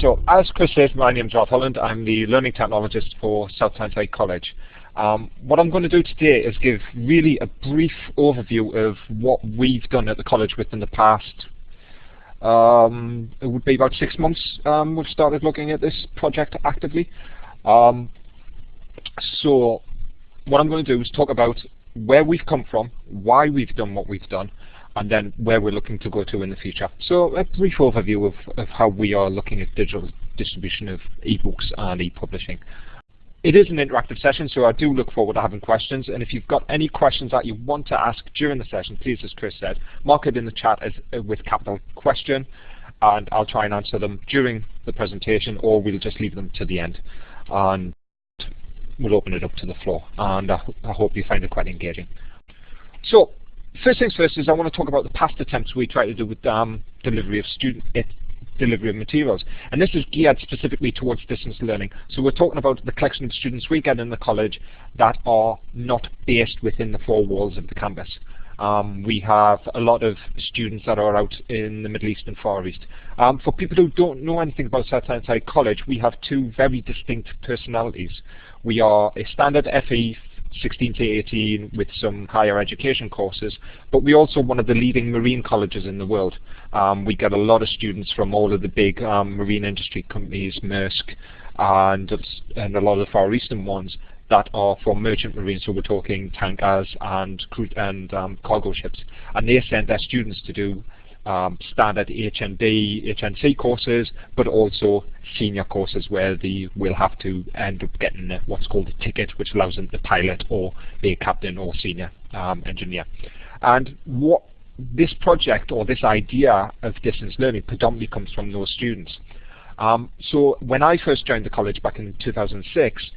So, as Chris says, my name is Ralph Holland. I'm the Learning Technologist for South Tyneside College. Um, what I'm going to do today is give really a brief overview of what we've done at the college within the past um, it would be about six months um, we've started looking at this project actively. Um, so what I'm going to do is talk about where we've come from, why we've done what we've done, and then where we're looking to go to in the future. So a brief overview of, of how we are looking at digital distribution of ebooks and e-publishing. It is an interactive session, so I do look forward to having questions. And if you've got any questions that you want to ask during the session, please, as Chris said, mark it in the chat as uh, with capital question, and I'll try and answer them during the presentation, or we'll just leave them to the end. And we'll open it up to the floor. And I, I hope you find it quite engaging. So first things first is I want to talk about the past attempts we tried to do with um, delivery of student delivery of materials. And this is geared specifically towards distance learning. So we're talking about the collection of students we get in the college that are not based within the four walls of the campus. Um, we have a lot of students that are out in the Middle East and Far East. Um, for people who don't know anything about South Tyneside College, we have two very distinct personalities. We are a standard FE 16 to 18 with some higher education courses, but we're also one of the leading marine colleges in the world. Um, we get a lot of students from all of the big um, marine industry companies, Maersk, and, and a lot of the Far Eastern ones that are for merchant marine, so we're talking tankers and, and um, cargo ships. And they send their students to do um, standard HND, HNC courses, but also senior courses where they will have to end up getting what's called a ticket, which allows them to pilot or be a captain or senior um, engineer. And what this project or this idea of distance learning predominantly comes from those students. Um, so when I first joined the college back in 2006,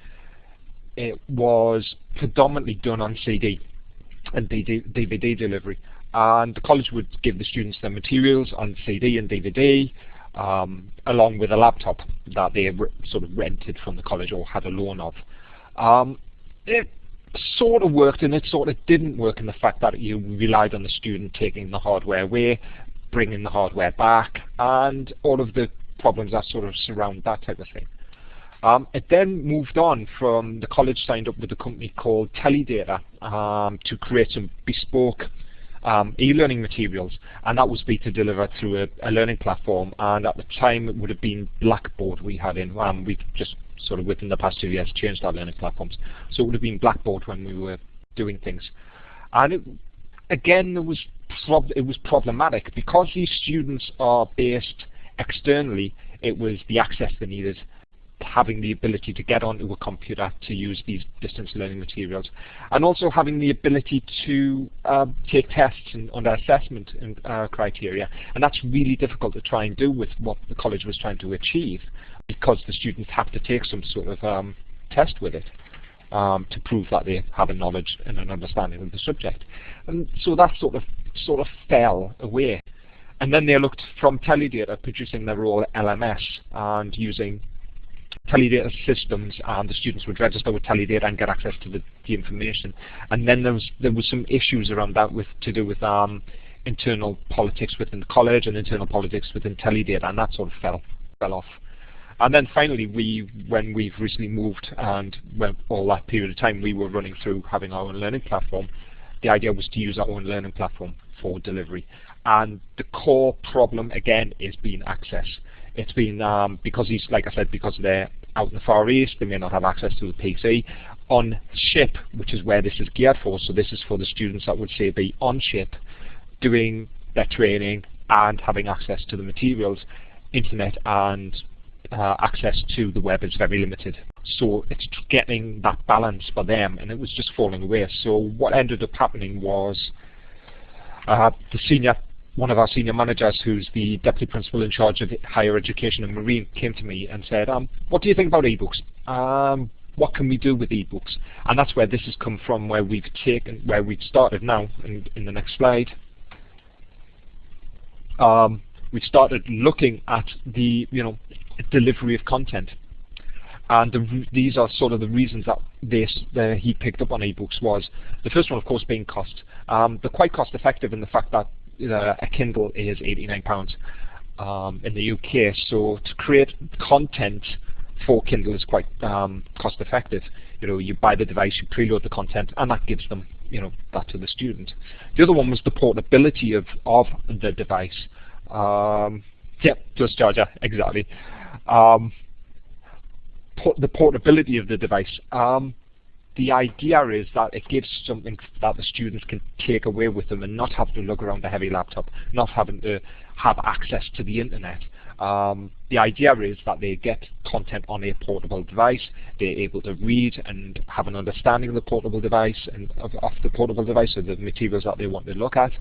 it was predominantly done on CD and DVD delivery and the college would give the students their materials on CD and DVD um, along with a laptop that they sort of rented from the college or had a loan of. Um, it sort of worked and it sort of didn't work in the fact that you relied on the student taking the hardware away, bringing the hardware back, and all of the problems that sort of surround that type of thing. Um, it then moved on from the college signed up with a company called Telidata um, to create some bespoke um, e-learning materials, and that was be to deliver through a, a, learning platform. And at the time, it would have been Blackboard we had in. Um, we've just sort of within the past two years changed our learning platforms, so it would have been Blackboard when we were doing things. And it, again, it was it was problematic because these students are based externally. It was the access they needed having the ability to get onto a computer to use these distance learning materials, and also having the ability to uh, take tests and, under assessment and, uh, criteria. And that's really difficult to try and do with what the college was trying to achieve, because the students have to take some sort of um, test with it. Um, to prove that they have a knowledge and an understanding of the subject. And so that sort of sort of fell away. And then they looked from Telidata producing their own LMS and using Telidata systems and the students would register with Telidata and get access to the, the information. And then there was there was some issues around that with to do with um, internal politics within the college and internal politics within Telidata, and that sort of fell fell off. And then finally, we when we've recently moved and when all that period of time we were running through having our own learning platform, the idea was to use our own learning platform for delivery. And the core problem again is being access. It's been um, because he's like I said because they're out in the Far East, they may not have access to the PC. On ship, which is where this is geared for, so this is for the students that would say be on ship, doing their training and having access to the materials, internet and uh, access to the web is very limited. So it's getting that balance for them, and it was just falling away. So what ended up happening was uh, the senior one of our senior managers, who's the deputy principal in charge of higher education and marine, came to me and said, um, what do you think about ebooks? Um, what can we do with ebooks? And that's where this has come from, where we've taken, where we've started now, in, in the next slide. Um, we started looking at the, you know, delivery of content. And the, these are sort of the reasons that this, he picked up on ebooks was, the first one of course being cost. Um, they're quite cost effective in the fact that a Kindle is £89. um, in the UK. So to create content for Kindle is quite um, cost effective. You know, you buy the device, you preload the content, and that gives them, you know, that to the student. The other one was the portability of, of the device. Um, yep, just charger, exactly. Um, the portability of the device. Um, the idea is that it gives something that the students can take away with them and not have to look around a heavy laptop, not having to have access to the internet. Um, the idea is that they get content on a portable device, they're able to read and have an understanding of the portable device and of, of the portable device or the materials that they want to look at,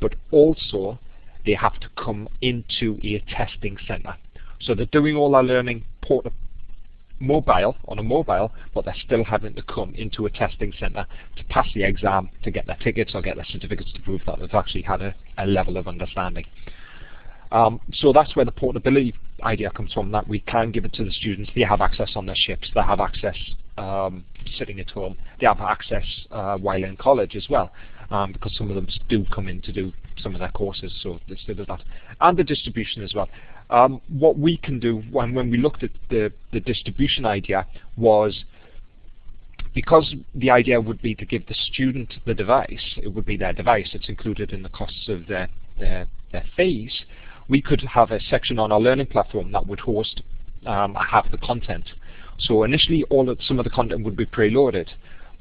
but also they have to come into a testing center. So they're doing all their learning port mobile, on a mobile, but they're still having to come into a testing centre to pass the exam to get their tickets or get their certificates to prove that they've actually had a, a level of understanding. Um, so that's where the portability idea comes from, that we can give it to the students. They have access on their ships, they have access um, sitting at home, they have access uh, while in college as well, um, because some of them do come in to do some of their courses, so they still that. And the distribution as well. Um, what we can do when, when we looked at the, the distribution idea was because the idea would be to give the student the device, it would be their device, it's included in the costs of their, their, their fees, we could have a section on our learning platform that would host um, the content. So initially all of, some of the content would be preloaded,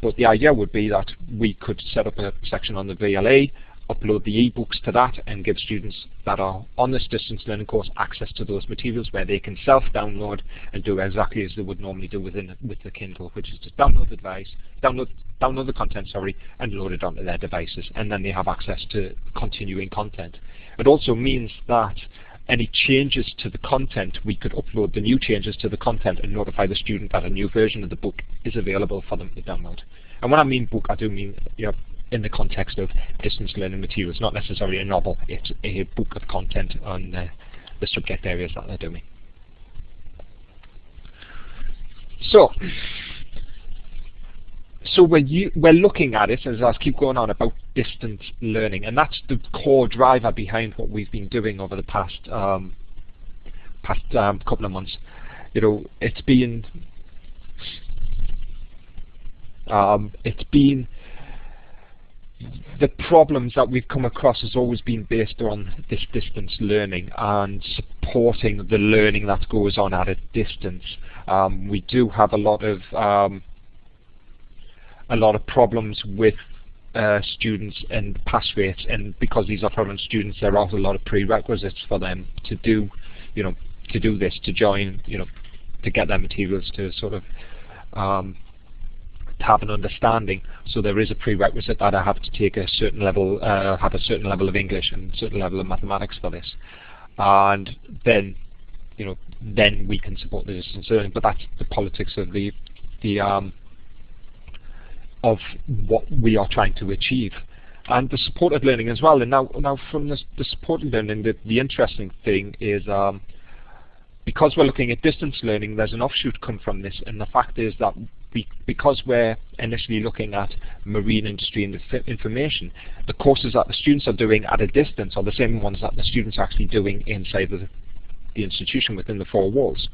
but the idea would be that we could set up a section on the VLE upload the ebooks to that and give students that are on this distance learning course access to those materials where they can self-download and do exactly as they would normally do within with the Kindle, which is to download the device, download download the content, sorry, and load it onto their devices, and then they have access to continuing content. It also means that any changes to the content, we could upload the new changes to the content and notify the student that a new version of the book is available for them to download. And when I mean book, I do mean you know, in the context of distance learning materials, not necessarily a novel, it's a book of content on uh, the subject areas that they're doing. So, so we're, we're looking at it, as I keep going on, about distance learning, and that's the core driver behind what we've been doing over the past um, past um, couple of months. You know, it's been um, it's been the problems that we've come across has always been based on this distance learning and supporting the learning that goes on at a distance. Um, we do have a lot of um, a lot of problems with uh, students and pass rates, and because these are foreign students, there are a lot of prerequisites for them to do, you know, to do this, to join, you know, to get their materials to sort of um, to have an understanding. So there is a prerequisite that I have to take a certain level, uh, have a certain level of English and a certain level of mathematics for this. And then, you know, then we can support the distance learning. But that's the politics of the, the um, of what we are trying to achieve. And the supported learning as well. And now, now from this, the supported learning, the, the interesting thing is um, because we're looking at distance learning, there's an offshoot come from this, and the fact is that we, because we're initially looking at marine industry and information, the courses that the students are doing at a distance are the same ones that the students are actually doing inside the, the institution within the four walls.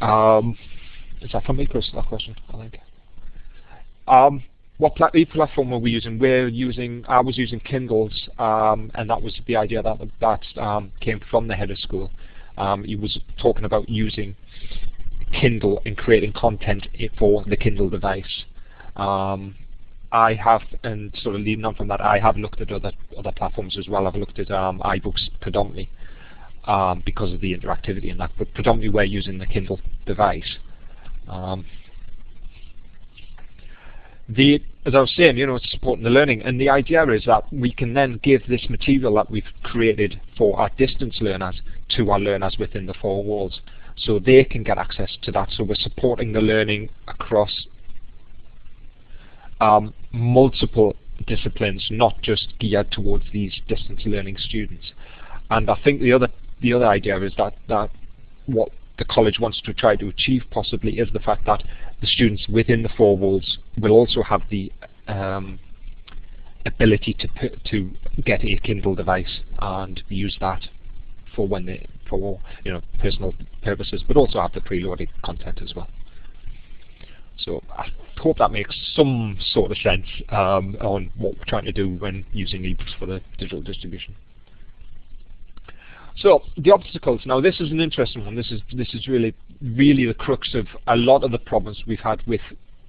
Um, is that for me, Chris, that question, I think? Um, what pla platform were we using? We're using, I was using Kindles, um, and that was the idea that that um, came from the head of school. Um, he was talking about using Kindle and creating content for the Kindle device. Um, I have, and sort of leading on from that, I have looked at other other platforms as well. I've looked at um, iBooks predominantly um, because of the interactivity in that, but predominantly we're using the Kindle device. Um, the, as I was saying, you know, it's supporting the learning, and the idea is that we can then give this material that we've created for our distance learners to our learners within the four walls so they can get access to that. So we're supporting the learning across um, multiple disciplines, not just geared towards these distance learning students. And I think the other the other idea is that that what the college wants to try to achieve possibly is the fact that the students within the four walls will also have the um, ability to put, to get a Kindle device and use that for when they, for you know personal purposes, but also have the preloaded content as well. So I hope that makes some sort of sense um, on what we're trying to do when using ebooks for the digital distribution. So the obstacles. Now this is an interesting one. This is this is really really the crux of a lot of the problems we've had with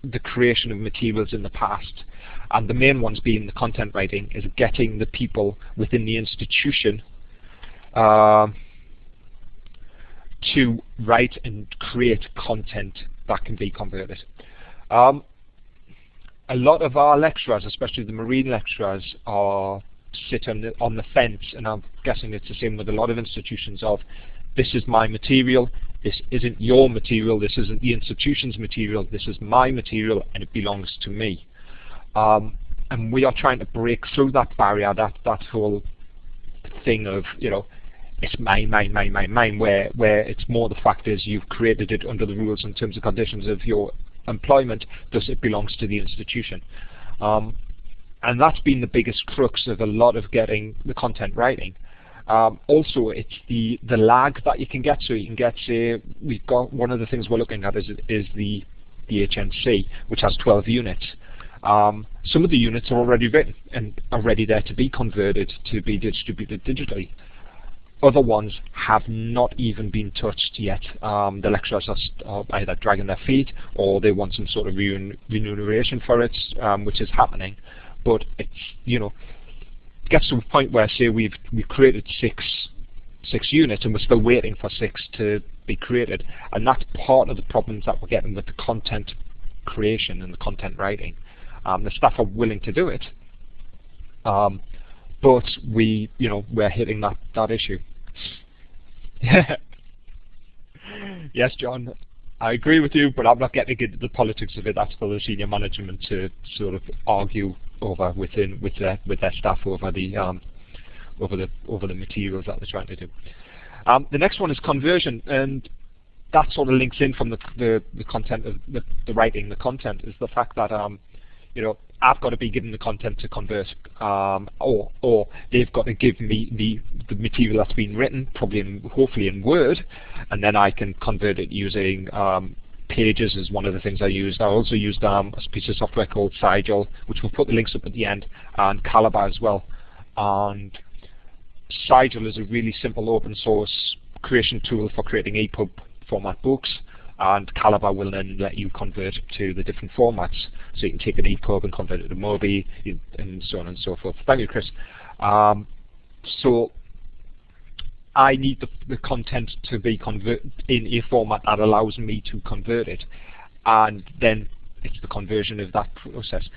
the creation of materials in the past. And the main ones being the content writing is getting the people within the institution uh, to write and create content that can be converted. Um, a lot of our lecturers, especially the marine lecturers, are sit on the, on the fence, and I'm guessing it's the same with a lot of institutions of, this is my material, this isn't your material, this isn't the institution's material, this is my material and it belongs to me. Um, and we are trying to break through that barrier, that, that whole thing of, you know, it's mine, mine, mine, mine, mine, where, where it's more the fact is you've created it under the rules and terms and conditions of your employment, thus it belongs to the institution. Um, and that's been the biggest crux of a lot of getting the content writing. Um, also, it's the the lag that you can get. So you can get, say, we've got one of the things we're looking at is is the the HNC, which has 12 units. Um, some of the units are already written and are ready there to be converted to be distributed digitally. Other ones have not even been touched yet. Um, the lecturers are either dragging their feet or they want some sort of remuneration for it, um, which is happening. But it's, you know, gets to a point where, say, we've we've created six six units and we're still waiting for six to be created, and that's part of the problems that we're getting with the content creation and the content writing. Um, the staff are willing to do it, um, but we, you know, we're hitting that that issue. yes, John. I agree with you, but I'm not getting into the politics of it. That's for the senior management to sort of argue over within with their with their staff over the um, over the over the materials that they're trying to do. Um, the next one is conversion, and that sort of links in from the the, the content of the, the writing. The content is the fact that um, you know I've got to be given the content to convert, um, or or they've got to give me the the material that's been written, probably in, hopefully in Word, and then I can convert it using um, Pages is one of the things I used. I also used um, a piece of software called Sigil, which we'll put the links up at the end, and Calibre as well. And Sigil is a really simple open source creation tool for creating EPUB format books and Calibre will then let you convert to the different formats. So you can take an EPUB and convert it to Mobi and so on and so forth. Thank you, Chris. Um, so I need the, the content to be in a format that allows me to convert it. And then it's the conversion of that process.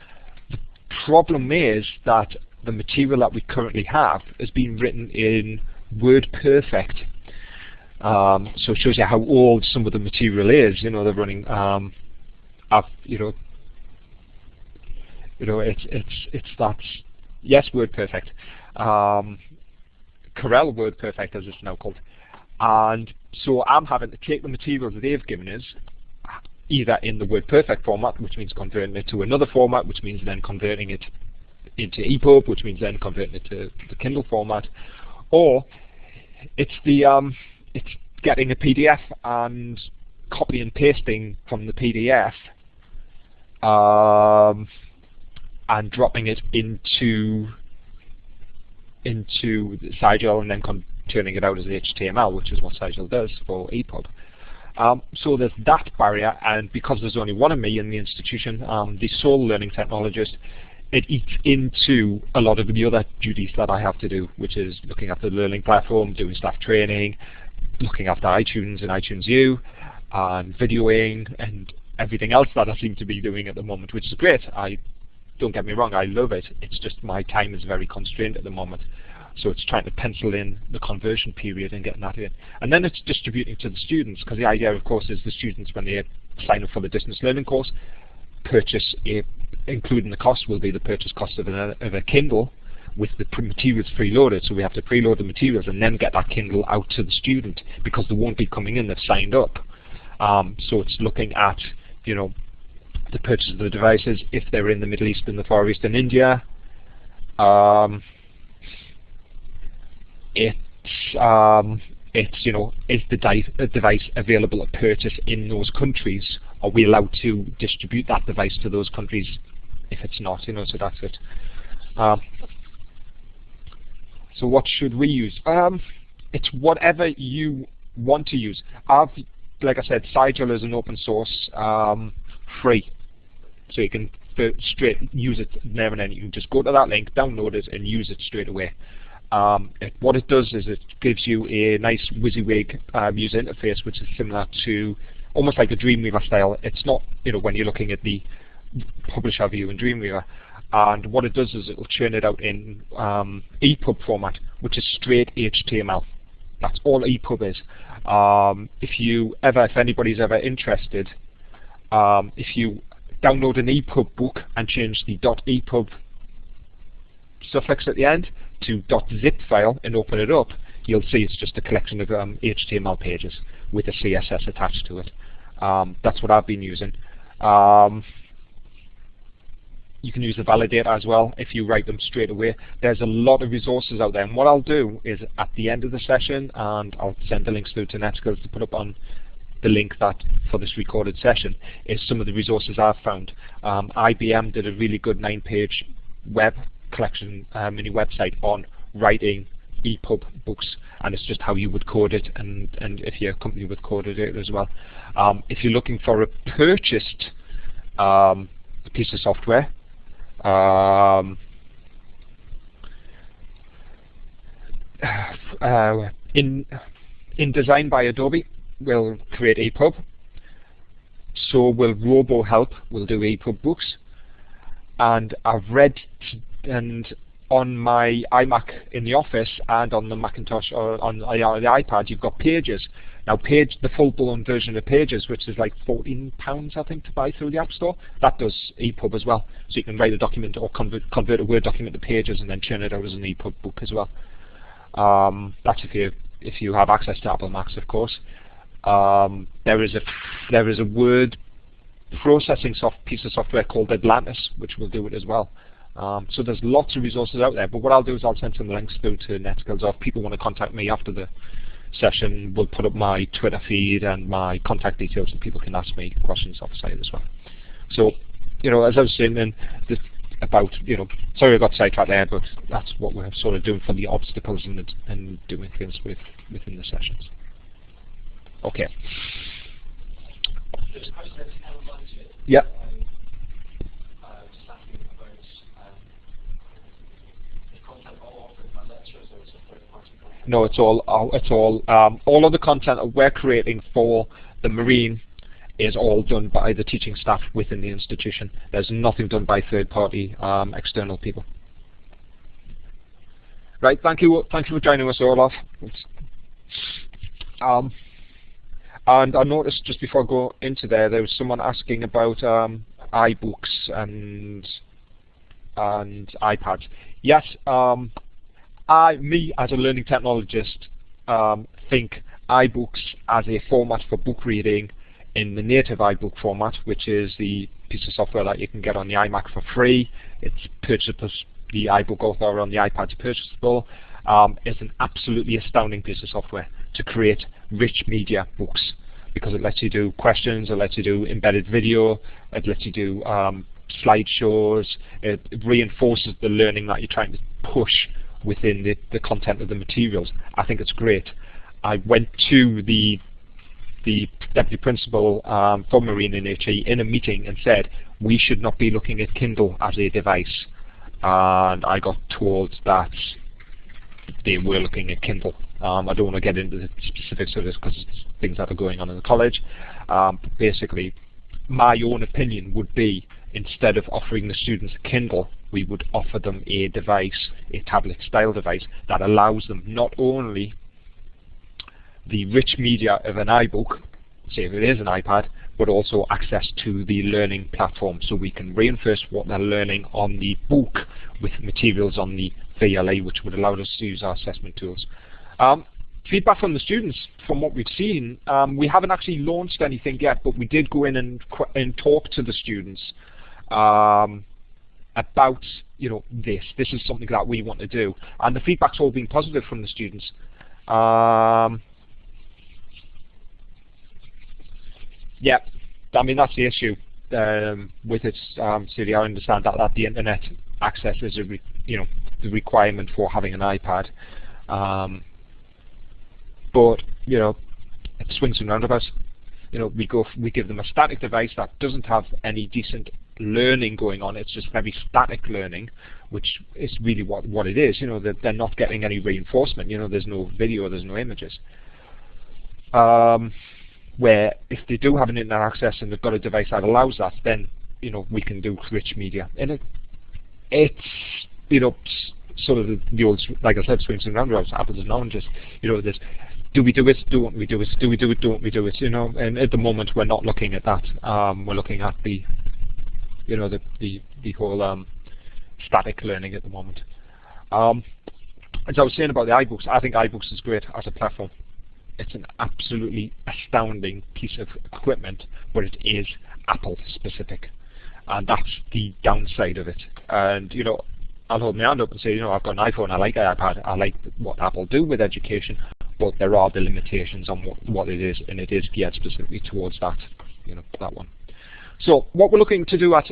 The problem is that the material that we currently have has been written in WordPerfect um, so it shows you how old some of the material is. You know, they're running. Um, I've, you know, you know, it's it's it's that. Yes, WordPerfect. Um, Corel WordPerfect, as it's now called. And so I'm having to take the materials that they've given us, either in the WordPerfect format, which means converting it to another format, which means then converting it into EPUB, which means then converting it to the Kindle format, or it's the um, it's getting a PDF and copy and pasting from the PDF um, and dropping it into into Sigil and then turning it out as HTML, which is what Sigil does for EPUB. Um, so there's that barrier, and because there's only one of me in the institution, um, the sole learning technologist, it eats into a lot of the other duties that I have to do, which is looking after the learning platform, doing staff training, looking after iTunes and iTunes U, and videoing, and everything else that I seem to be doing at the moment, which is great. I don't get me wrong, I love it. It's just my time is very constrained at the moment. So it's trying to pencil in the conversion period and getting that in. And then it's distributing to the students, because the idea, of course, is the students, when they sign up for the distance learning course, purchase a, including the cost will be the purchase cost of, a of a Kindle, with the materials preloaded, so we have to preload the materials and then get that Kindle out to the student because they won't be coming in, they've signed up. Um, so it's looking at, you know, the purchase of the devices if they're in the Middle East and the Far East and India, Um, it's um, it's you know is the device available at purchase in those countries? Are we allowed to distribute that device to those countries if it's not? You know, so that's it. Um, so what should we use? Um, it's whatever you want to use. I've, like I said, Sigil is an open source, um, free, so you can straight use it there and then. You can just go to that link, download it, and use it straight away. Um, it, what it does is it gives you a nice WYSIWYG um, user interface, which is similar to almost like a Dreamweaver style. It's not, you know, when you're looking at the publisher view in Dreamweaver. And what it does is it will churn it out in um, EPUB format, which is straight HTML. That's all EPUB is. Um, if you ever, if anybody's ever interested, um, if you download an EPUB book and change the .epub suffix at the end to .zip file and open it up, you'll see it's just a collection of um, HTML pages with a CSS attached to it. Um, that's what I've been using. Um, you can use the validator as well if you write them straight away. There's a lot of resources out there and what I'll do is at the end of the session and I'll send the links through to NetSkills to put up on the link that for this recorded session is some of the resources I've found. Um, IBM did a really good nine-page web collection uh, mini website on writing EPUB books and it's just how you would code it and, and if your company would code it as well. Um, if you're looking for a purchased um, piece of software, um, uh, InDesign by Adobe, we'll create EPUB. So will RoboHelp, we'll do EPUB books. And I've read and on my iMac in the office and on the Macintosh or on the iPad, you've got Pages. Now, Page, the full-blown version of Pages, which is like 14 pounds, I think, to buy through the App Store, that does EPUB as well. So you can write a document or convert, convert a Word document to Pages and then churn it out as an EPUB book as well. Um, that's if you if you have access to Apple Macs, of course. Um, there is a there is a word processing soft piece of software called Atlantis, which will do it as well. Um, so there's lots of resources out there. But what I'll do is I'll send some links through to NetSkills. Or if people want to contact me after the session, we'll put up my Twitter feed and my contact details, and people can ask me questions off site as well. So, you know, as I was saying, then about you know, sorry I got sidetracked there, but that's what we're sort of doing for the obstacles and, and doing things with within the sessions. Okay. Yeah. No, it's all it's all um, all of the content that we're creating for the Marine is all done by the teaching staff within the institution. There's nothing done by third-party um, external people. Right, thank you, thank you for joining us, Olaf. Um, and I noticed just before I go into there, there was someone asking about um, iBooks and and iPads. Yes, um, I, me as a learning technologist, um, think iBooks as a format for book reading in the native iBook format, which is the piece of software that you can get on the iMac for free. It's purchasable, the iBook author on the iPad is purchasable. Um, is an absolutely astounding piece of software to create rich media books because it lets you do questions, it lets you do embedded video, it lets you do um, slideshows, it reinforces the learning that you're trying to push within the, the content of the materials. I think it's great. I went to the the deputy principal um, for Marine in HE in a meeting and said we should not be looking at Kindle as a device. And I got told that they were looking at Kindle. Um, I don't want to get into the specifics of this because things that are going on in the college. Um, basically, my own opinion would be instead of offering the students a Kindle, we would offer them a device, a tablet style device, that allows them not only the rich media of an iBook, say if it is an iPad, but also access to the learning platform so we can reinforce what they're learning on the book with materials on the VLA which would allow us to use our assessment tools. Um, feedback from the students from what we've seen, um, we haven't actually launched anything yet, but we did go in and, and talk to the students um, about you know this. This is something that we want to do, and the feedback's all been positive from the students. Um, yeah, I mean that's the issue um, with it. Um, City, I understand that, that the internet access is a you know the requirement for having an iPad, um, but you know it swings and roundabouts. You know we go we give them a static device that doesn't have any decent learning going on. It's just very static learning, which is really what what it is. You know that they're not getting any reinforcement. You know there's no video, there's no images. Um, where if they do have an internet access and they've got a device that allows that, then you know we can do rich media. And it, it's you know sort of the, the old, like I said, swings and roundabouts, apples and oranges. You know, this do we do it? Don't we do it? Do we do it? Don't we do it? You know, and at the moment we're not looking at that. Um, we're looking at the, you know, the the the whole um, static learning at the moment. Um, as I was saying about the iBooks, I think iBooks is great as a platform it's an absolutely astounding piece of equipment, but it is Apple specific. And that's the downside of it. And, you know, I'll hold my hand up and say, you know, I've got an iPhone, I like iPad, I like what Apple do with education, but there are the limitations on what, what it is, and it is geared specifically towards that, you know, that one. So what we're looking to do at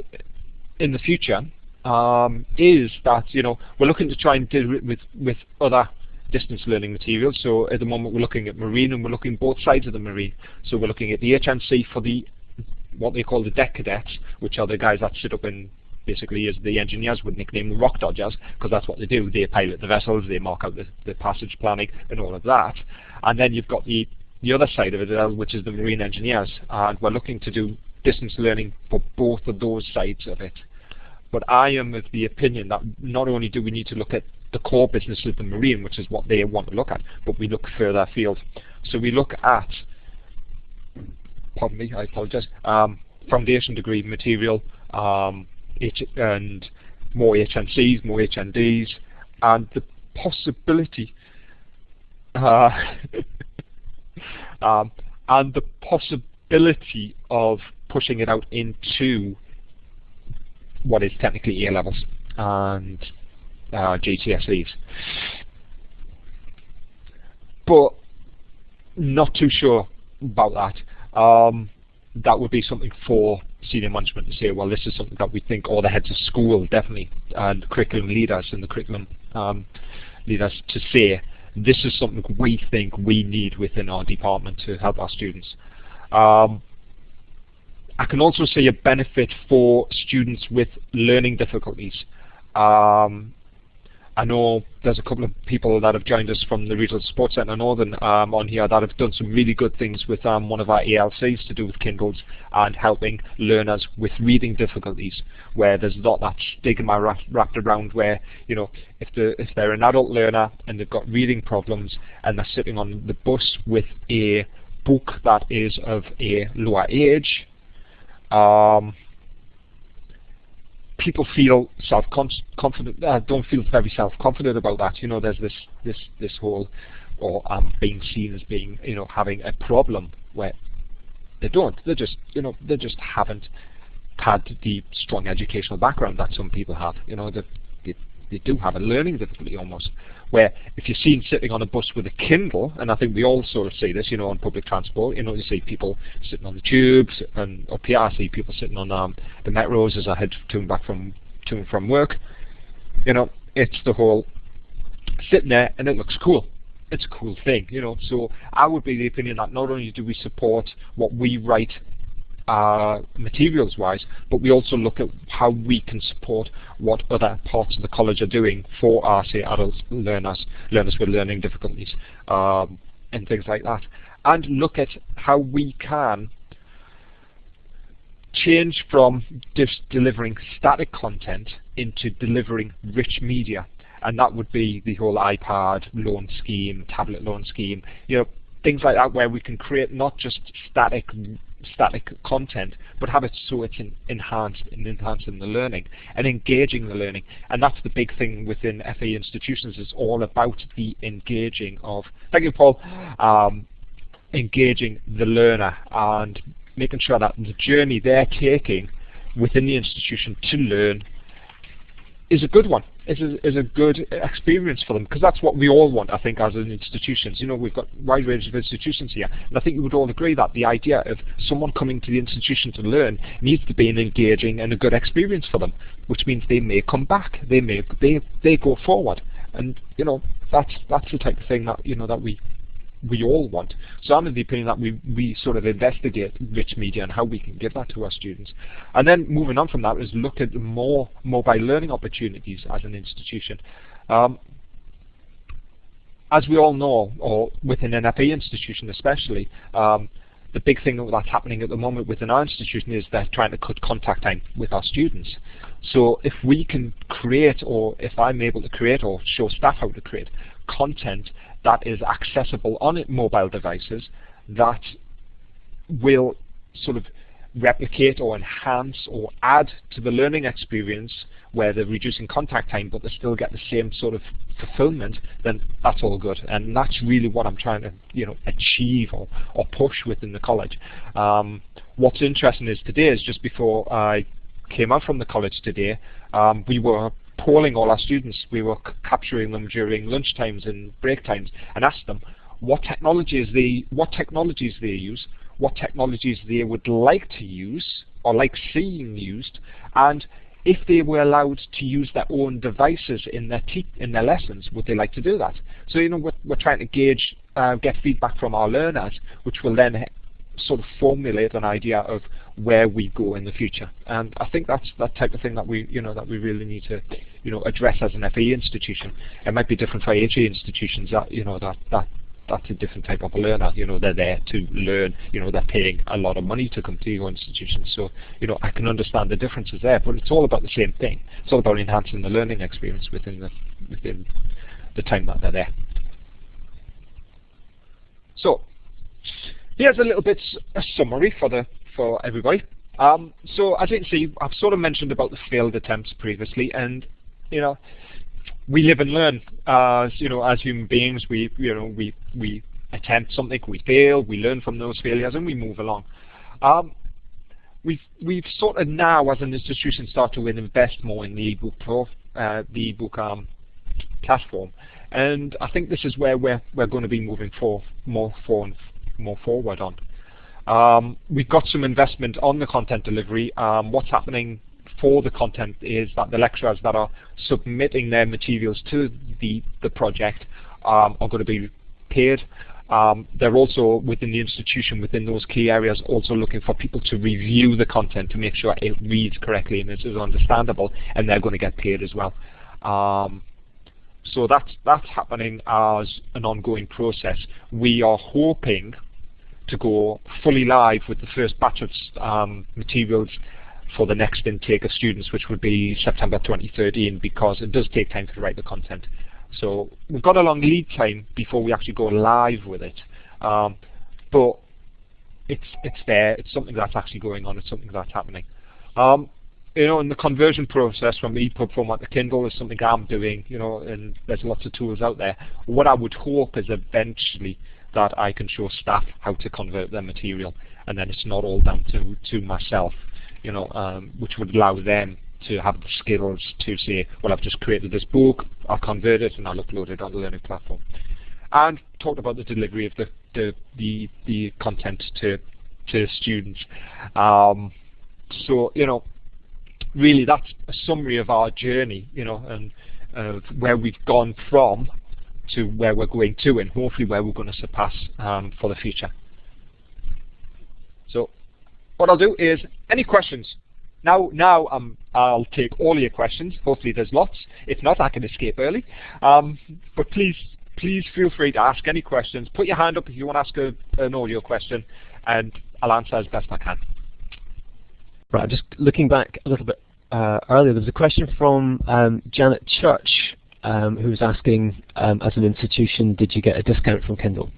in the future um, is that, you know, we're looking to try and deal with, with other distance learning materials. So at the moment we're looking at marine and we're looking both sides of the marine. So we're looking at the HNC for the what they call the deck cadets, which are the guys that sit up in basically as the engineers would nickname the rock dodgers, because that's what they do. They pilot the vessels, they mark out the, the passage planning and all of that. And then you've got the, the other side of it, which is the marine engineers. And we're looking to do distance learning for both of those sides of it. But I am of the opinion that not only do we need to look at the core business of the marine, which is what they want to look at, but we look further afield. So we look at, pardon me, I apologize, um, foundation degree material um, and more HNCs, more HNDs, and the possibility uh, um, and the possibility of pushing it out into what is technically A levels and uh, GCSEs. But not too sure about that. Um, that would be something for senior management to say, well, this is something that we think all the heads of school definitely, and curriculum leaders and the curriculum um, leaders to say, this is something we think we need within our department to help our students. Um, I can also see a benefit for students with learning difficulties. Um, I know there's a couple of people that have joined us from the Regional Support Centre Northern um, on here that have done some really good things with um, one of our ALCs to do with Kindles and helping learners with reading difficulties, where there's not that stigma wrapped around where, you know, if, the, if they're an adult learner and they've got reading problems and they're sitting on the bus with a book that is of a lower age, um, people feel self-confident, uh, don't feel very self-confident about that. You know, there's this this this whole, or um, being seen as being, you know, having a problem where they don't. They just, you know, they just haven't had the strong educational background that some people have. You know, they, they, they do have a learning difficulty almost where if you're seen sitting on a bus with a Kindle, and I think we all sort of see this, you know, on public transport, you know, you see people sitting on the tubes, and up here I see people sitting on um, the metros as I head to and back from to and from work. You know, it's the whole sitting there and it looks cool. It's a cool thing, you know. So I would be the opinion that not only do we support what we write uh, materials wise, but we also look at how we can support what other parts of the college are doing for our, say, adult learners, learners with learning difficulties, um, and things like that. And look at how we can change from just delivering static content into delivering rich media. And that would be the whole iPad loan scheme, tablet loan scheme, you know, things like that where we can create not just static static content, but have it so it's enhanced and enhancing the learning and engaging the learning. And that's the big thing within FE institutions. It's all about the engaging of, thank you Paul, um, engaging the learner and making sure that the journey they're taking within the institution to learn is a good one, is a, is a good experience for them, because that's what we all want, I think, as an institutions. You know, we've got wide range of institutions here, and I think we would all agree that the idea of someone coming to the institution to learn needs to be an engaging and a good experience for them, which means they may come back, they may, they, they go forward, and, you know, that's, that's the type of thing that, you know, that we, we all want. So I'm of the opinion that we, we sort of investigate rich media and how we can give that to our students. And then moving on from that is look at more mobile learning opportunities as an institution. Um, as we all know, or within an FE institution especially, um, the big thing that's happening at the moment within our institution is they're trying to cut contact time with our students. So if we can create, or if I'm able to create or show staff how to create content that is accessible on mobile devices that will sort of replicate or enhance or add to the learning experience where they're reducing contact time but they still get the same sort of fulfillment, then that's all good. And that's really what I'm trying to you know achieve or, or push within the college. Um, what's interesting is today is just before I came out from the college today, um, we were polling all our students. We were capturing them during lunch times and break times and asked them what technologies they what technologies they use, what technologies they would like to use or like seeing used, and if they were allowed to use their own devices in their in their lessons, would they like to do that? So you know we're, we're trying to gauge, uh, get feedback from our learners, which will then sort of formulate an idea of where we go in the future. And I think that's that type of thing that we, you know, that we really need to, you know, address as an FE institution. It might be different for HE institutions that, you know, that that that's a different type of learner. You know, they're there to learn. You know, they're paying a lot of money to come to your institution. So, you know, I can understand the differences there, but it's all about the same thing. It's all about enhancing the learning experience within the within the time that they're there. So, here's a little bit a summary for the for everybody. Um, so as you can see, I've sort of mentioned about the failed attempts previously, and you know, we live and learn. As you know, as human beings, we you know we we attempt something, we fail, we learn from those failures, and we move along. Um, we've we've sort of now, as an institution, started to invest more in the ebook pro, uh, the ebook um, platform, and I think this is where we're we're going to be moving for more for more forward on. Um, we've got some investment on the content delivery. Um, what's happening for the content is that the lecturers that are submitting their materials to the, the project um, are going to be paid. Um, they're also within the institution, within those key areas, also looking for people to review the content to make sure it reads correctly and it is understandable, and they're going to get paid as well. Um, so that's that's happening as an ongoing process. We are hoping to go fully live with the first batch of um, materials for the next intake of students, which would be September 2013, because it does take time to write the content. So we've got a long lead time before we actually go live with it. Um, but it's it's there. It's something that's actually going on. It's something that's happening. Um, you know, in the conversion process from EPUB format to Kindle is something I'm doing. You know, and there's lots of tools out there. What I would hope is eventually that I can show staff how to convert their material, and then it's not all down to to myself, you know, um, which would allow them to have the skills to say, well, I've just created this book, I'll convert it, and I'll upload it on the learning platform. And talked about the delivery of the the the, the content to to students. Um, so you know, really, that's a summary of our journey, you know, and uh, where we've gone from to where we're going to and hopefully where we're going to surpass um, for the future. So what I'll do is any questions. Now, now um, I'll take all your questions. Hopefully there's lots. If not, I can escape early. Um, but please, please feel free to ask any questions. Put your hand up if you want to ask a, an audio question, and I'll answer as best I can. Right, just looking back a little bit uh, earlier, there was a question from um, Janet Church um, who was asking, um, as an institution, did you get a discount from Kindle?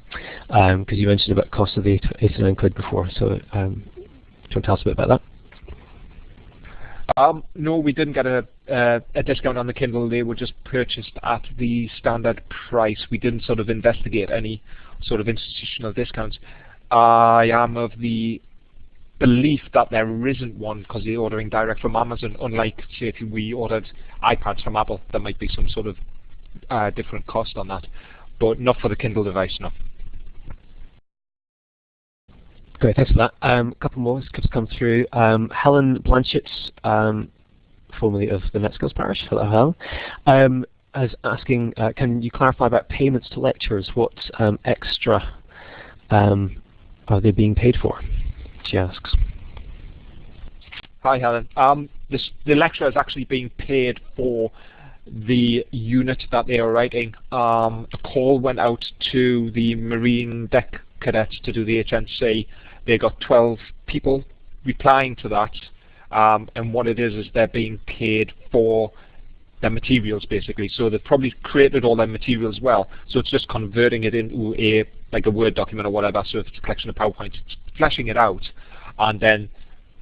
Because um, you mentioned about cost of the 89 quid before, so um, do you want to tell us a bit about that? Um, no, we didn't get a, uh, a discount on the Kindle. They were just purchased at the standard price. We didn't sort of investigate any sort of institutional discounts. I am of the belief that there isn't one because you're ordering direct from Amazon, unlike say if we ordered iPads from Apple, there might be some sort of uh, different cost on that, but not for the Kindle device, no. Great, thanks for that. Um, a couple more has come through. Um, Helen Blanchett, um, formerly of the Netskills Parish, hello Helen, um, is asking, uh, can you clarify about payments to lecturers? What um, extra um, are they being paid for? She asks. Hi Helen. Um, this, the lecturer is actually being paid for the unit that they are writing. Um, a call went out to the Marine Deck cadets to do the HNC they got 12 people replying to that, um, and what it is is they're being paid for their materials basically. So they've probably created all their materials well. So it's just converting it into a like a Word document or whatever. So if it's a collection of PowerPoint, it's fleshing it out, and then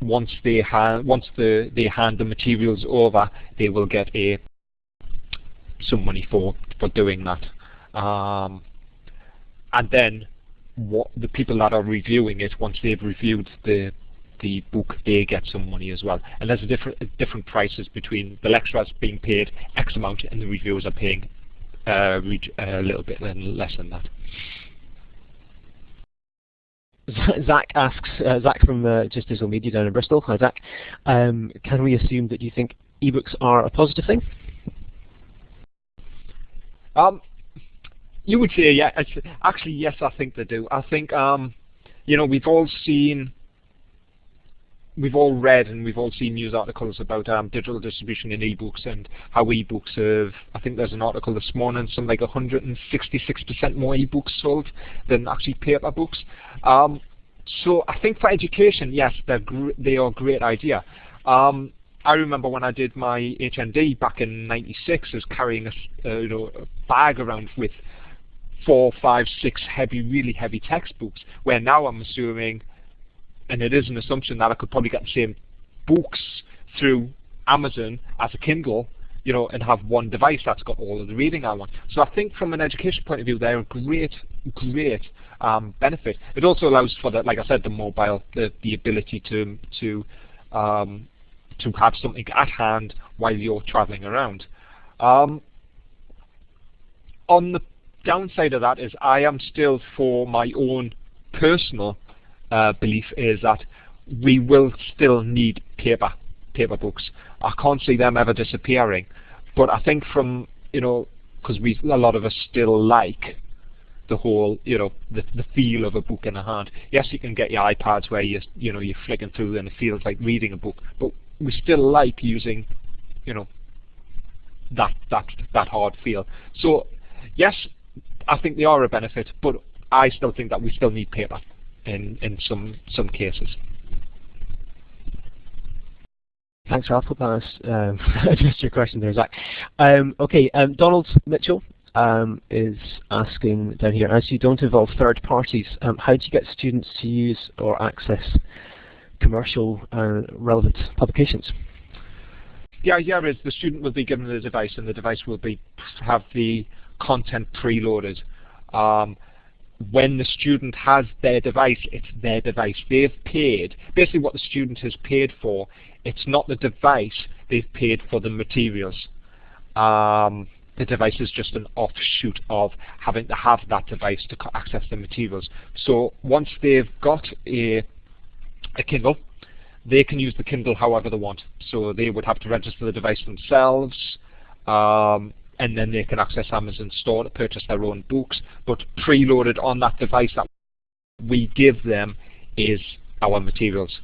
once they hand once the they hand the materials over, they will get a some money for for doing that. Um, and then what the people that are reviewing it, once they've reviewed the the book, they get some money as well. And there's a different different prices between the lecturers being paid X amount and the reviewers are paying uh, a little bit less than that. Zach asks, uh, Zach from uh, Just Digital Media down in Bristol. Hi, Zach. Um, can we assume that you think ebooks are a positive thing? Um, you would say, yeah. actually, yes, I think they do. I think, um, you know, we've all seen, we've all read and we've all seen news articles about um, digital distribution in ebooks and how ebooks have, I think there's an article this morning, some like 166% more ebooks sold than actually paper books. Um, so I think for education, yes, they're they are a great idea. Um, I remember when I did my HND back in '96, I was carrying a, uh, you know, a bag around with four, five, six heavy, really heavy textbooks, where now I'm assuming, and it is an assumption that I could probably get the same books through Amazon as a Kindle, you know, and have one device that's got all of the reading I want. So I think from an education point of view, they're a great, great um, benefit. It also allows for the, like I said, the mobile, the, the ability to to um, to have something at hand while you're traveling around. Um, on the downside of that is I am still for my own personal uh, belief is that we will still need paper paper books. I can't see them ever disappearing, but I think from you know because we a lot of us still like the whole you know the the feel of a book in a hand. Yes, you can get your iPads where you you know you're flicking through and it feels like reading a book, but we still like using you know that that that hard feel. So yes, I think they are a benefit, but I still think that we still need paper in, in some, some cases. Thanks, Ralph. Hope that um, addressed your question there, Zach. Um, okay, um, Donald Mitchell um, is asking down here, as you don't involve third parties, um, how do you get students to use or access commercial uh, relevant publications? The idea is the student will be given the device and the device will be have the content preloaded. Um, when the student has their device, it's their device. They've paid, basically what the student has paid for, it's not the device, they've paid for the materials. Um, the device is just an offshoot of having to have that device to access the materials. So once they've got a, a Kindle, they can use the Kindle however they want. So they would have to register the device themselves. Um, and then they can access Amazon store to purchase their own books. But preloaded on that device that we give them is our materials.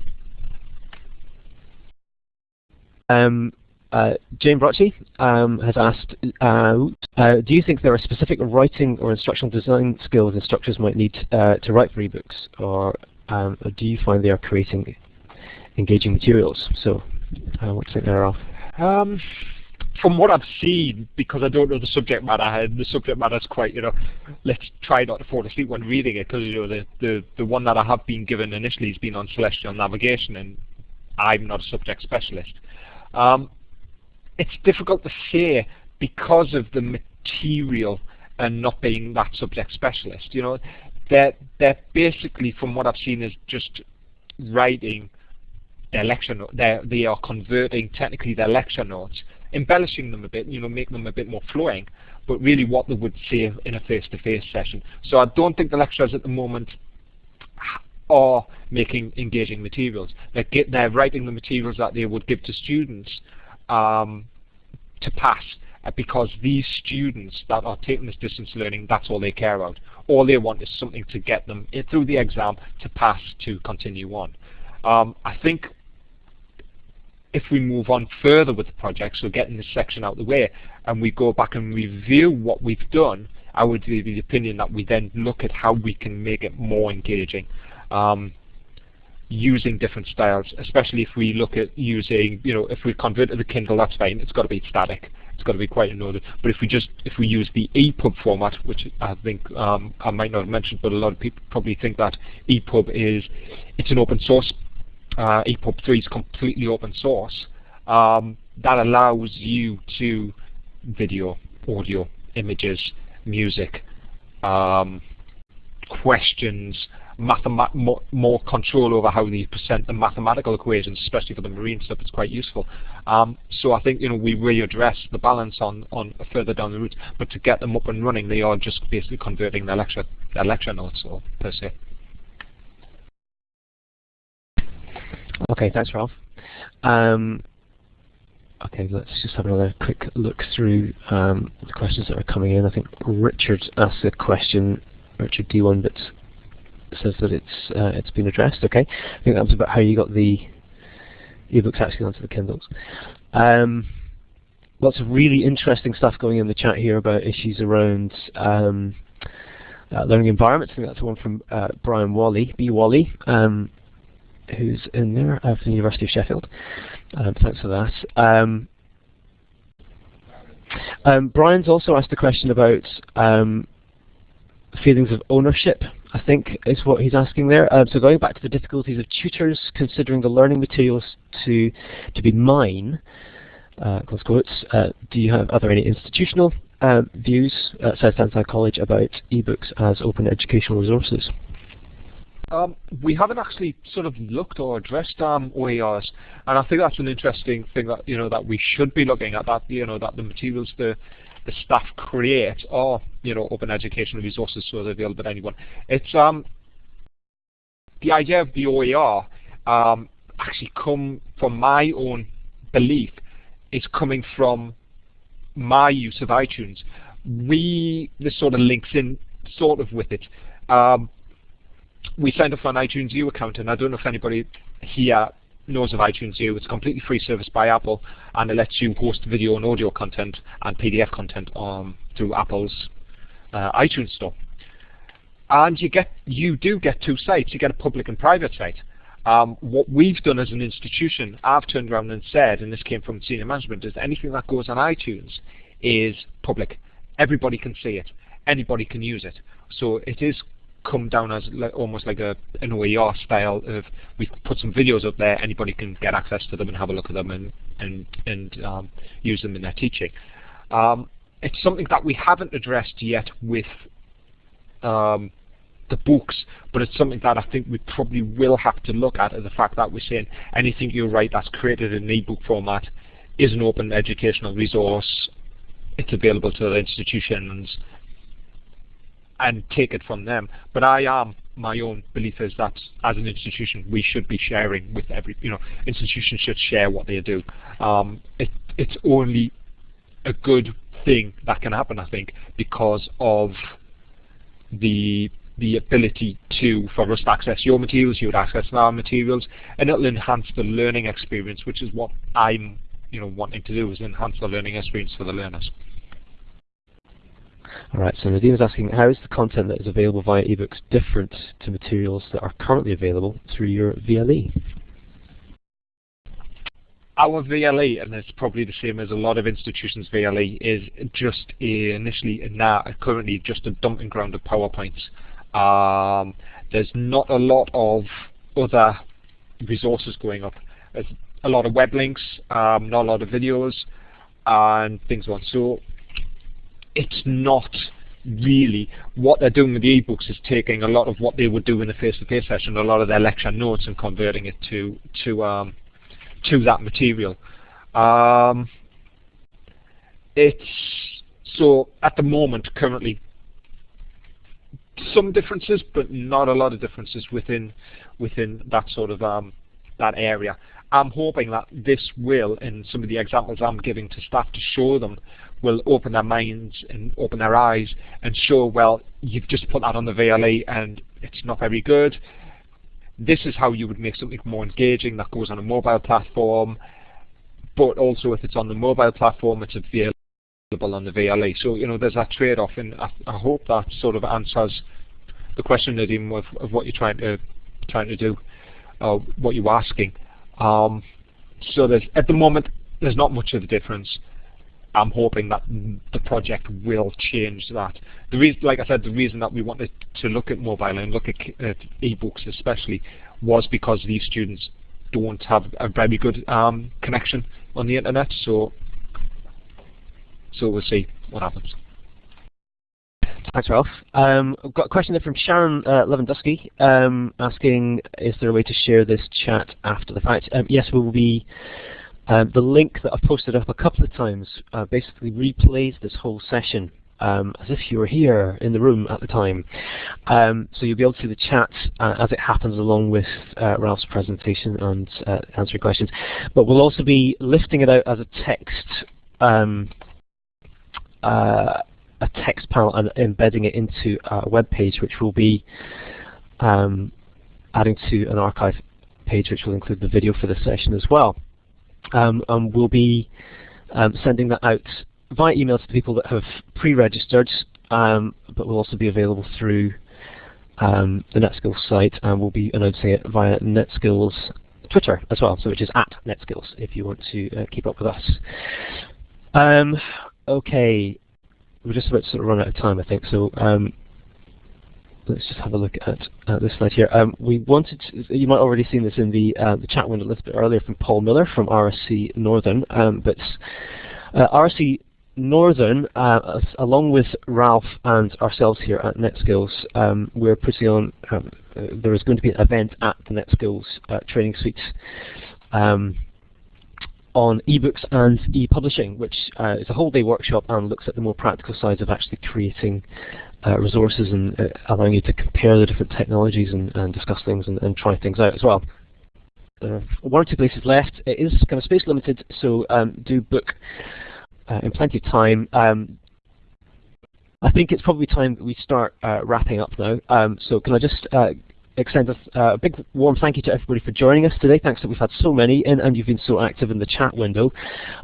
Um, uh, Jane Brocci um, has asked, uh, uh, do you think there are specific writing or instructional design skills instructors might need uh, to write for ebooks, or, um, or, do you find they are creating engaging materials? So, uh, what do you think there, Ralph? Um, from what I've seen, because I don't know the subject matter, and the subject matter is quite, you know, let's try not to fall asleep when reading it, because you know the, the the one that I have been given initially has been on celestial navigation, and I'm not a subject specialist. Um, it's difficult to say because of the material and not being that subject specialist. You know, they're they're basically, from what I've seen, is just writing their lecture note. They're, they are converting technically their lecture notes, embellishing them a bit, you know, making them a bit more flowing, but really what they would say in a face-to-face -face session. So I don't think the lecturers at the moment are making engaging materials. They're, get, they're writing the materials that they would give to students um, to pass uh, because these students that are taking this distance learning, that's all they care about. All they want is something to get them through the exam to pass to continue on. Um, I think if we move on further with the project, so getting this section out of the way, and we go back and review what we've done, I would be the opinion that we then look at how we can make it more engaging. Um, using different styles, especially if we look at using, you know, if we convert to the Kindle, that's fine. It's got to be static. It's got to be quite in order. But if we just, if we use the EPUB format, which I think um, I might not have mentioned, but a lot of people probably think that EPUB is, it's an open source. Uh, EPUB 3 is completely open source. Um, that allows you to video, audio, images, music, um, questions, more, more, control over how they present the mathematical equations, especially for the marine stuff, it's quite useful. Um, so I think you know we really address the balance on, on further down the route, but to get them up and running, they are just basically converting their lecture their lecture notes or per se. Okay, thanks, Ralph. Um, okay, let's just have another quick look through um, the questions that are coming in. I think Richard asked a question, Richard D1 bits says that it's uh, it's been addressed. Okay, I think that was about how you got the ebooks actually onto the Kindles. Um, lots of really interesting stuff going in the chat here about issues around um, uh, learning environments. I think that's one from uh, Brian Whalley, B. Whalley, um, who's in there uh, from the University of Sheffield. Um, thanks for that. Um, um, Brian's also asked a question about um, feelings of ownership I think is what he's asking there. Um, so going back to the difficulties of tutors considering the learning materials to to be mine, uh, close quotes, uh, do you have, are there any institutional uh, views at South Tyneside College about ebooks as open educational resources? Um, we haven't actually sort of looked or addressed um, OERs, and I think that's an interesting thing that you know that we should be looking at. That you know that the materials, the the staff create are you know open educational resources so they're available to anyone. It's um the idea of the OER um, actually come from my own belief. It's coming from my use of iTunes. We this sort of links in sort of with it. Um, we signed up for an iTunes U account, and I don't know if anybody here knows of iTunes U. It's a completely free service by Apple, and it lets you host video and audio content and PDF content um, through Apple's uh, iTunes Store. And you get, you do get two sites. You get a public and private site. Um, what we've done as an institution, I've turned around and said, and this came from senior management, is anything that goes on iTunes is public. Everybody can see it. Anybody can use it. So it is come down as almost like a an OER style of we put some videos up there, anybody can get access to them and have a look at them and and and um, use them in their teaching. Um, it's something that we haven't addressed yet with um, the books, but it's something that I think we probably will have to look at, the fact that we're saying anything you write that's created in an ebook format is an open educational resource. It's available to the institutions and take it from them. But I am my own belief is that as an institution we should be sharing with every you know institutions should share what they do. Um, it, it's only a good thing that can happen I think because of the the ability to for us to access your materials, you would access our materials, and it'll enhance the learning experience, which is what I'm you know wanting to do is enhance the learning experience for the learners. Alright, so Nadine is asking, how is the content that is available via ebooks different to materials that are currently available through your VLE? Our VLE, and it's probably the same as a lot of institutions' VLE, is just a, initially and now currently just a dumping ground of PowerPoints. Um, there's not a lot of other resources going up. There's a lot of web links, um, not a lot of videos, and things on. So it's not really what they're doing with the ebooks is taking a lot of what they would do in a face-to-face -face session, a lot of their lecture notes, and converting it to to um, to that material. Um, it's so at the moment currently some differences, but not a lot of differences within within that sort of um, that area. I'm hoping that this will, in some of the examples I'm giving to staff to show them, will open their minds and open their eyes and show, well, you've just put that on the VLE and it's not very good. This is how you would make something more engaging that goes on a mobile platform, but also if it's on the mobile platform, it's available on the VLE. So, you know, there's that trade-off, and I, I, hope that sort of answers the question, Nadim, of, of what you're trying to trying to do, uh, what you're asking. Um, so there's, at the moment, there's not much of a difference. I'm hoping that the project will change that. The reason, like I said, the reason that we wanted to look at mobile and look at, at ebooks especially was because these students don't have a very good um, connection on the internet. So, so we'll see what happens. Thanks, Ralph. Um, I've got a question there from Sharon uh, um, asking, is there a way to share this chat after the fact? Um, yes, we will be um, the link that I've posted up a couple of times uh, basically replays this whole session um, as if you were here in the room at the time. Um, so you'll be able to see the chat uh, as it happens along with uh, Ralph's presentation and uh, answering questions. But we'll also be lifting it out as a text um, uh, a text panel and embedding it into a web page which will be um, adding to an archive page which will include the video for this session as well. Um, we'll be um, sending that out via email to people that have pre-registered, um, but will also be available through um, the NetSkills site, and we'll be announcing it via NetSkills Twitter as well, so which is at NetSkills if you want to uh, keep up with us. Okay, we're just about to sort of run out of time, I think. So let's just have a look at uh, this slide here. Um, we wanted to, you might already seen this in the uh, the chat window a little bit earlier from Paul Miller from RSC Northern, um, but uh, RSC Northern, uh, along with Ralph and ourselves here at NetSkills, um, we're putting on. Um, uh, there is going to be an event at the NetSkills uh, training Suite um, on ebooks and e-publishing, which uh, is a whole day workshop and looks at the more practical sides of actually creating resources and uh, allowing you to compare the different technologies and, and discuss things and, and, try things out as well. Uh, one or two places left. It is kind of space limited, so um, do book uh, in plenty of time. Um, I think it's probably time that we start uh, wrapping up now. Um, so can I just extend a, uh, big warm thank you to everybody for joining us today. Thanks that we've had so many and, and you've been so active in the chat window.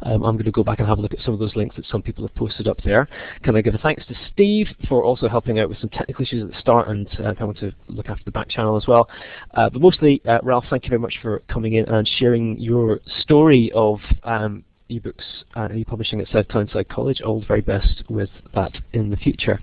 Um, I'm going to go back and have a look at some of those links that some people have posted up there. Can I give a thanks to Steve for also helping out with some technical issues at the start and uh, coming to look after the back channel as well. Uh, but mostly, uh, Ralph, thank you very much for coming in and sharing your story of um, ebooks and e-publishing at South Tyneside College. All the very best with that in the future.